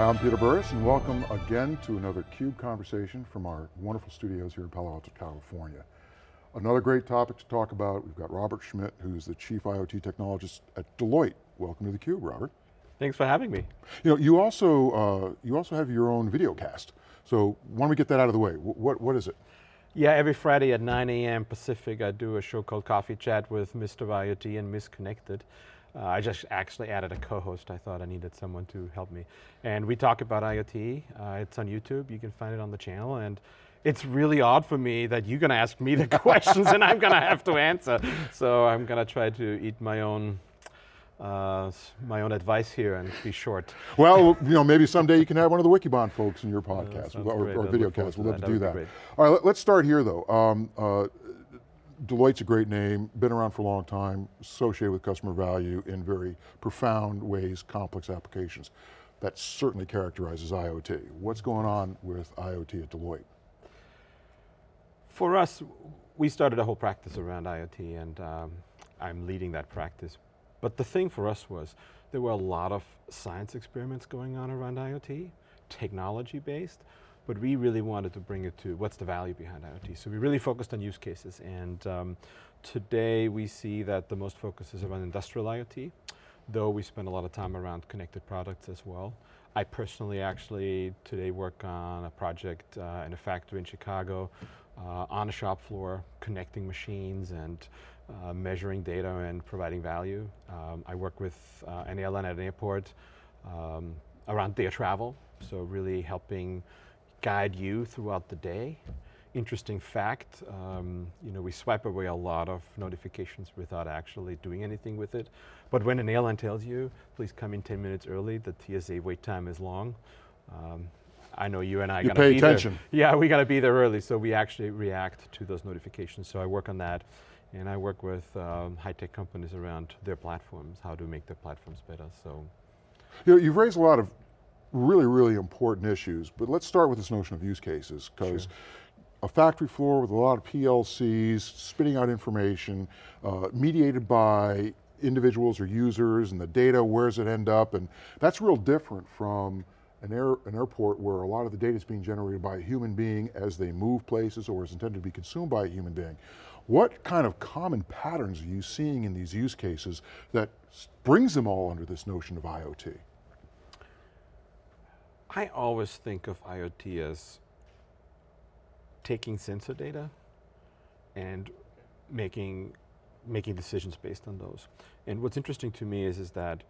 Hi, I'm Peter Burris and welcome again to another CUBE conversation from our wonderful studios here in Palo Alto, California. Another great topic to talk about, we've got Robert Schmid, who's the Chief IoT Technologist at Deloitte. Welcome to theCUBE, Robert. Thanks for having me. You know, you also, uh, you also have your own video cast. So why don't we get that out of the way? What, what is it? Yeah, every Friday at 9 a.m. Pacific, I do a show called Coffee Chat with Mr. IoT and Miss Connected. Uh, I just actually added a co-host. I thought I needed someone to help me. And we talk about IoT. Uh, it's on YouTube. You can find it on the channel. And it's really odd for me that you're going to ask me the questions and I'm going to have to answer. So I'm going to try to eat my own uh, my own advice here and be short. Well, you know, maybe someday you can have one of the Wikibon folks in your podcast or, or, video cast. We'd love to do that. All right, let, us start here though. Um, uh, Deloitte's a great name, been around for a long time, associated with customer value in very profound ways, complex applications. That certainly characterizes IoT. What's going on with IoT at Deloitte? For us, we started a whole practice around IoT and um, I'm leading that practice. But the thing for us was, there were a lot of science experiments going on around IoT, technology based, but we really wanted to bring it to what's the value behind IoT. So we really focused on use cases and um, today we see that the most focus is around industrial IoT, though we spend a lot of time around connected products as well. I personally actually today work on a project uh, in a factory in Chicago uh, on a shop floor, connecting machines and uh, measuring data and providing value. Um, I work with uh, an airline at an airport um, around their travel, so really helping guide you throughout the day. Interesting fact, um, you know, we swipe away a lot of notifications without actually doing anything with it. But when an airline tells you, please come in 10 minutes early, the TSA wait time is long. Um, I know you and I got to be attention. there. Yeah, we got to be there early, so we actually react to those notifications. So I work on that, and I work with um, high-tech companies around their platforms, how to make their platforms better, so. You know, you've raised a lot of really, really important issues, but let's start with this notion of use cases, because sure. a factory floor with a lot of PLCs, spitting out information, uh, mediated by individuals or users, and the data, where does it end up, and that's real different from an, air, an airport where a lot of the data is being generated by a human being as they move places or is intended to be consumed by a human being. What kind of common patterns are you seeing in these use cases that brings them all under this notion of IoT? I always think of IoT as taking sensor data and making, making decisions based on those. And what's interesting to me is, is that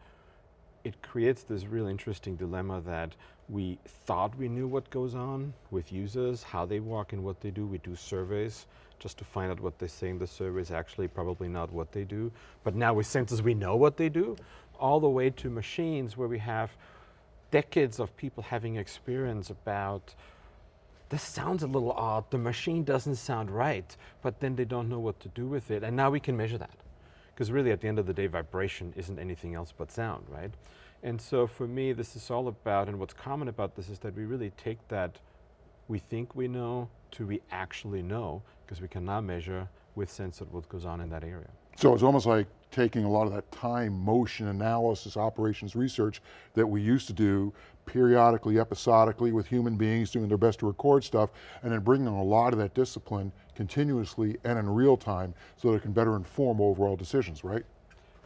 it creates this really interesting dilemma that we thought we knew what goes on with users, how they walk and what they do. We do surveys just to find out what they say in the survey is actually probably not what they do. But now with sensors we know what they do, all the way to machines where we have decades of people having experience about this sounds a little odd, the machine doesn't sound right, but then they don't know what to do with it, and now we can measure that. Because really at the end of the day, vibration isn't anything else but sound, right? And so for me, this is all about, and what's common about this is that we really take that we think we know to we actually know, because we can now measure with sense what goes on in that area. So it's almost like taking a lot of that time, motion analysis, operations research that we used to do periodically, episodically with human beings doing their best to record stuff, and then bringing a lot of that discipline continuously and in real time so that it can better inform overall decisions, right?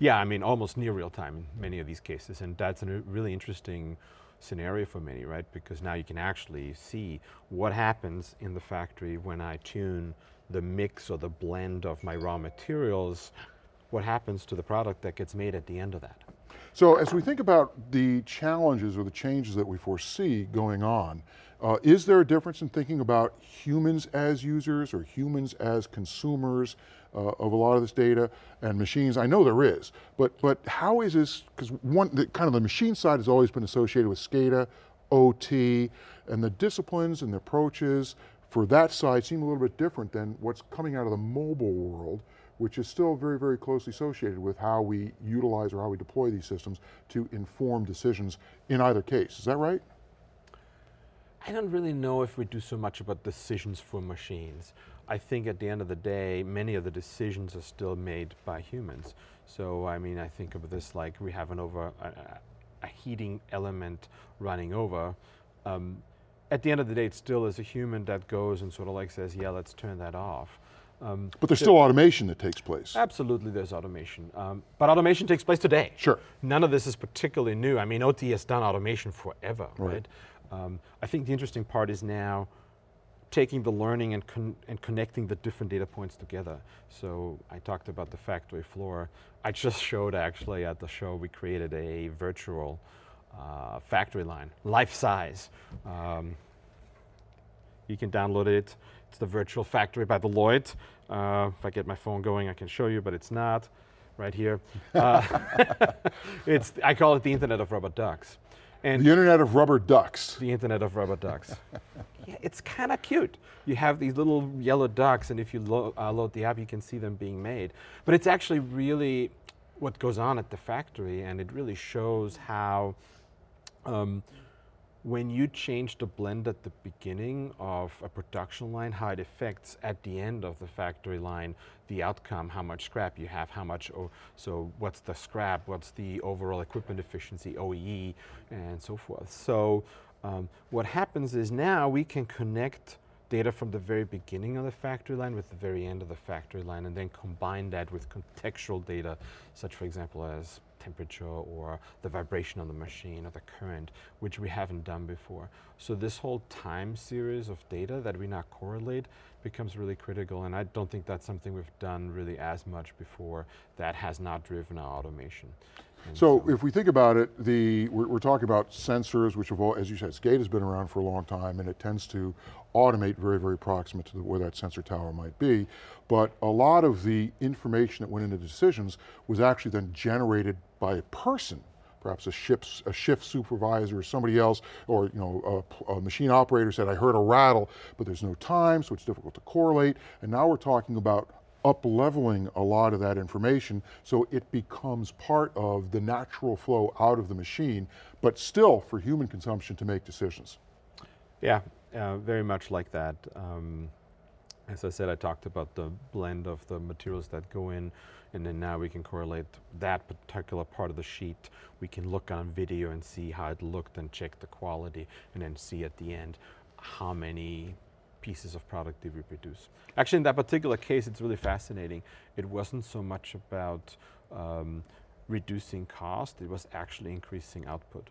Yeah, I mean, almost near real time in many of these cases, and that's a really interesting scenario for many, right? Because now you can actually see what happens in the factory when I tune the mix or the blend of my raw materials what happens to the product that gets made at the end of that. So as we think about the challenges or the changes that we foresee going on, uh, is there a difference in thinking about humans as users or humans as consumers uh, of a lot of this data and machines? I know there is, but, but how is this, because one, the, kind of the machine side has always been associated with SCADA, OT, and the disciplines and the approaches for that side seem a little bit different than what's coming out of the mobile world which is still very, very closely associated with how we utilize or how we deploy these systems to inform decisions in either case. Is that right? I don't really know if we do so much about decisions for machines. I think at the end of the day, many of the decisions are still made by humans. So I mean, I think of this like we have an over, uh, a heating element running over. Um, at the end of the day, it still is a human that goes and sort of like says, yeah, let's turn that off. Um, But there's still automation that takes place. Absolutely, there's automation. Um, but automation takes place today. Sure. None of this is particularly new. I mean, OT has done automation forever, right? Right. Um, I think the interesting part is now taking the learning and, con and connecting the different data points together. So I talked about the factory floor. I just showed actually at the show, we created a virtual uh, factory line, life size. Um, you can download it. It's the virtual factory by Deloitte. Uh, if I get my phone going, I can show you, but it's not. Right here. Uh, it's, I call it the Internet of Rubber Ducks. And The Internet of Rubber Ducks. the Internet of Rubber Ducks. yeah, it's kind of cute. You have these little yellow ducks, and if you lo uh, load the app, you can see them being made. But it's actually really what goes on at the factory, and it really shows how um, when you change the blend at the beginning of a production line, how it affects at the end of the factory line, the outcome, how much scrap you have, how much, o so what's the scrap, what's the overall equipment efficiency, OEE, and so forth. So um, what happens is now we can connect data from the very beginning of the factory line with the very end of the factory line and then combine that with contextual data, such for example as temperature or the vibration of the machine or the current, which we haven't done before. So this whole time series of data that we now correlate becomes really critical and I don't think that's something we've done really as much before that has not driven our automation. And So if we think about it, the, we're, we're talking about sensors, which have all, as you said, SCADA has been around for a long time and it tends to automate very, very proximate to the, where that sensor tower might be. But a lot of the information that went into decisions was actually then generated by a person perhaps a ship's, a shift supervisor or somebody else, or you know, a, a machine operator said, I heard a rattle, but there's no time, so it's difficult to correlate. And now we're talking about up-leveling a lot of that information so it becomes part of the natural flow out of the machine, but still for human consumption to make decisions. Yeah, uh, very much like that. Um, as I said, I talked about the blend of the materials that go in, and then now we can correlate that particular part of the sheet. We can look on video and see how it looked and check the quality, and then see at the end how many pieces of product did we produce. Actually, in that particular case, it's really fascinating. It wasn't so much about um, reducing cost, it was actually increasing output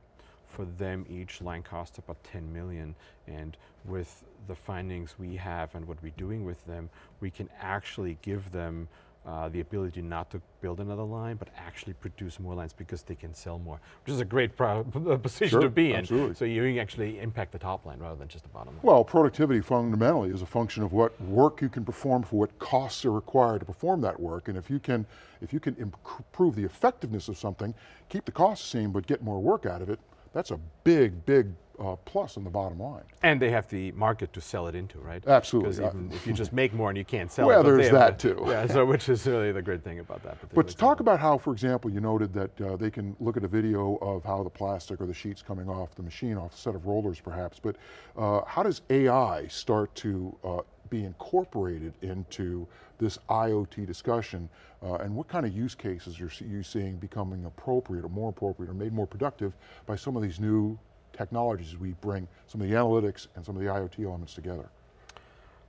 for them each line cost about 10 million and with the findings we have and what we're doing with them we can actually give them uh, the ability not to build another line but actually produce more lines because they can sell more which is a great position Sure, to be in absolutely. so you actually impact the top line rather than just the bottom line Well, productivity fundamentally is a function of what work you can perform for what costs are required to perform that work. And if you can, if you can improve the effectiveness of something, keep the costs the same, but get more work out of it, that's a big, big uh, plus on the bottom line. and they have the market to sell it into right Absolutely. because even if you just make more and you can't sell Well, it they there's that the- too. yeah so which is really the great thing about that But talk about how, for example, you noted that uh, they can look at a video of how the plastic or the sheets coming off the machine, off a set of rollers perhaps, but uh, how does AI start to uh, be incorporated into this IoT discussion uh, and what kind of use cases are you seeing becoming appropriate or more appropriate or made more productive by some of these new technologies as we bring some of the analytics and some of the IoT elements together?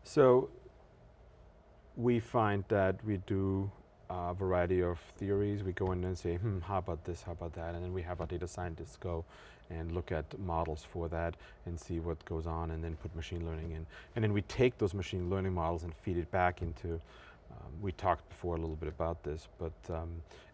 So we find that we do a variety of theories. We go in and say, hmm, how about this, how about that? And then we have our data scientists go and look at models for that and see what goes on and then put machine learning in. And then we take those machine learning models and feed it back into, um, we talked before a little bit about this, but um,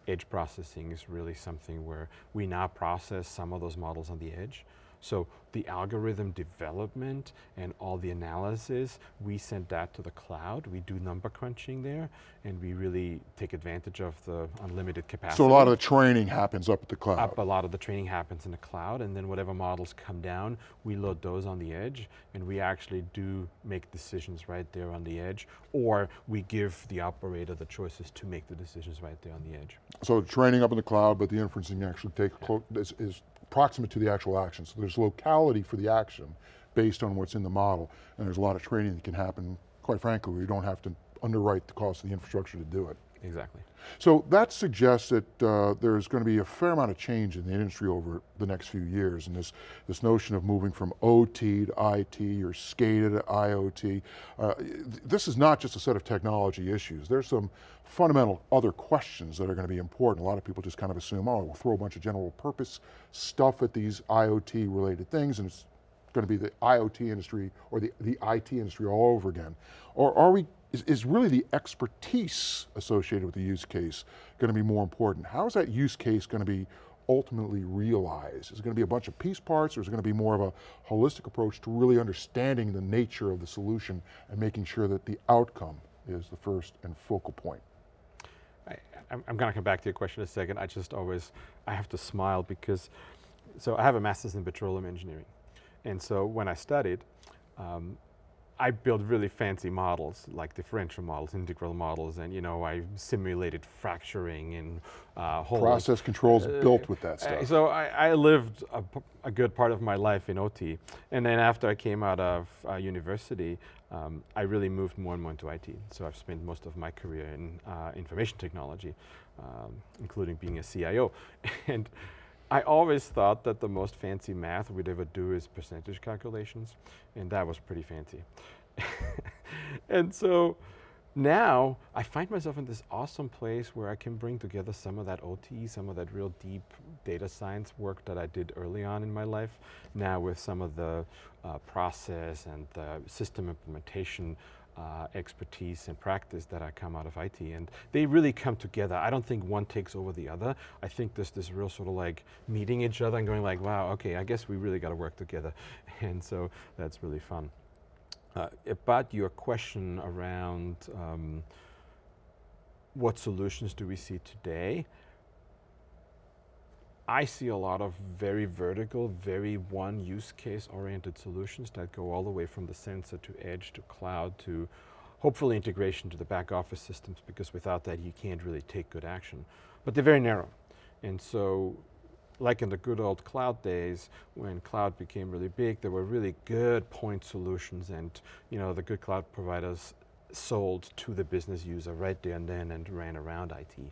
edge processing is really something where we now process some of those models on the edge. So the algorithm development and all the analysis, we send that to the cloud. We do number crunching there, and we really take advantage of the unlimited capacity. So a lot of the training happens up at the cloud. Up, a lot of the training happens in the cloud, and then whatever models come down, we load those on the edge, and we actually do make decisions right there on the edge, or we give the operator the choices to make the decisions right there on the edge. So training up in the cloud, but the inferencing actually take clo- is, is proximate to the actual action. So there's locality for the action based on what's in the model, and there's a lot of training that can happen, quite frankly, where you don't have to underwrite the cost of the infrastructure to do it. Exactly. So that suggests that uh, there's going to be a fair amount of change in the industry over the next few years, and this, this notion of moving from OT to IT or SCADA to IoT. Uh, this is not just a set of technology issues. There's some fundamental other questions that are going to be important. A lot of people just kind of assume, oh, we'll throw a bunch of general purpose stuff at these IoT related things and it's going to be the IoT industry or the, the IT industry all over again? Or are we, is, is really the expertise associated with the use case going to be more important? How is that use case going to be ultimately realized? Is it going to be a bunch of piece parts or is it going to be more of a holistic approach to really understanding the nature of the solution and making sure that the outcome is the first and focal point? I, am going to come back to your question in a second. I just always, I have to smile because, so I have a master's in petroleum engineering. And so when I studied, um, I built really fancy models, like differential models, integral models, and you know, I simulated fracturing and uh, holes. Process controls uh, built with that stuff. So I, I lived a, a, good part of my life in OT. And then after I came out of uh, university, um, I really moved more and more into IT. So I've spent most of my career in uh, information technology, um, including being a CIO. and I always thought that the most fancy math we'd ever do is percentage calculations, and that was pretty fancy. and so now I find myself in this awesome place where I can bring together some of that OT, some of that real deep data science work that I did early on in my life, now with some of the uh, process and the system implementation uh, expertise and practice that I come out of IT and they really come together. I don't think one takes over the other. I think there's this real sort of like meeting each other and going like, wow, okay, I guess we really got to work together. And so that's really fun. Uh, about your question around um, what solutions do we see today, I see a lot of very vertical, very one use case oriented solutions that go all the way from the sensor to edge to cloud to hopefully integration to the back office systems because without that you can't really take good action. But they're very narrow. And so like in the good old cloud days, when cloud became really big, there were really good point solutions and you know the good cloud providers sold to the business user right there and then and ran around IT.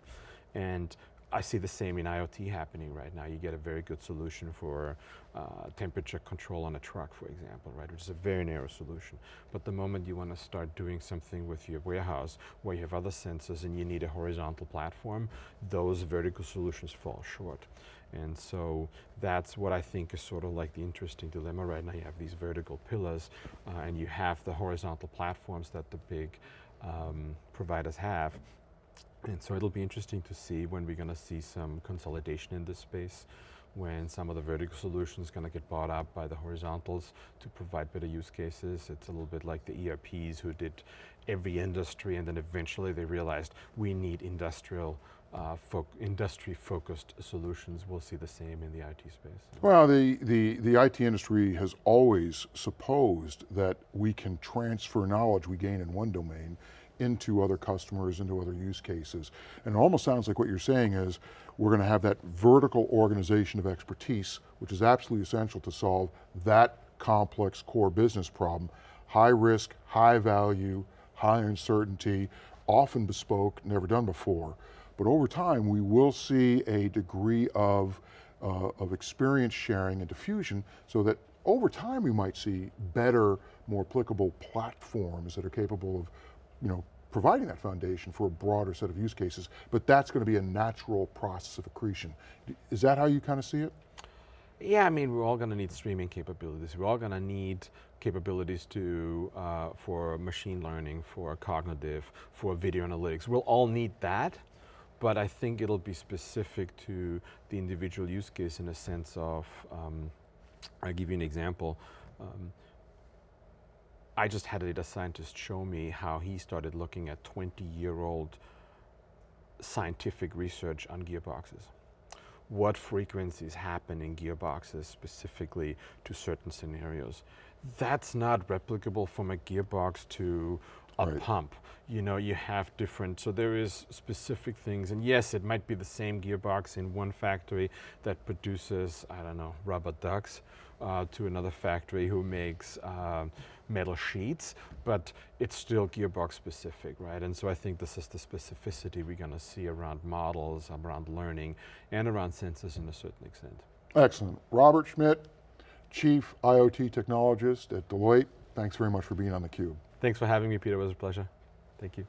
And I see the same in IoT happening right now. You get a very good solution for uh, temperature control on a truck, for example, right, which is a very narrow solution. But the moment you want to start doing something with your warehouse where you have other sensors and you need a horizontal platform, those vertical solutions fall short. And so that's what I think is sort of like the interesting dilemma right now. You have these vertical pillars uh, and you have the horizontal platforms that the big um, providers have. And so it'll be interesting to see when we're going to see some consolidation in this space, when some of the vertical solutions going to get bought up by the horizontals to provide better use cases. It's a little bit like the ERPs who did every industry and then eventually they realized we need industrial uh, fo industry-focused solutions. We'll see the same in the IT space. Well, the, the, the IT industry has always supposed that we can transfer knowledge we gain in one domain into other customers, into other use cases. And it almost sounds like what you're saying is, we're going to have that vertical organization of expertise, which is absolutely essential to solve that complex core business problem. High risk, high value, high uncertainty, often bespoke, never done before. But over time, we will see a degree of, uh, of experience sharing and diffusion so that over time we might see better, more applicable platforms that are capable of you know, providing that foundation for a broader set of use cases, but that's going to be a natural process of accretion. Is that how you kind of see it? Yeah, I mean, we're all going to need streaming capabilities. We're all going to need capabilities to, uh, for machine learning, for cognitive, for video analytics. We'll all need that, but I think it'll be specific to the individual use case in a sense of, um, I'll give you an example. Um, I just had a data scientist show me how he started looking at 20 year old scientific research on gearboxes. What frequencies happen in gearboxes specifically to certain scenarios. That's not replicable from a gearbox to a right. pump. You know, you have different, so there is specific things, and yes, it might be the same gearbox in one factory that produces, I don't know, rubber ducks, uh, to another factory who makes uh, metal sheets, but it's still gearbox specific, right? And so I think this is the specificity we're going to see around models, around learning, and around sensors in a certain extent. Excellent. Robert Schmid, Chief IoT Technologist at Deloitte, thanks very much for being on theCUBE. Thanks for having me, Peter, it was a pleasure. Thank you.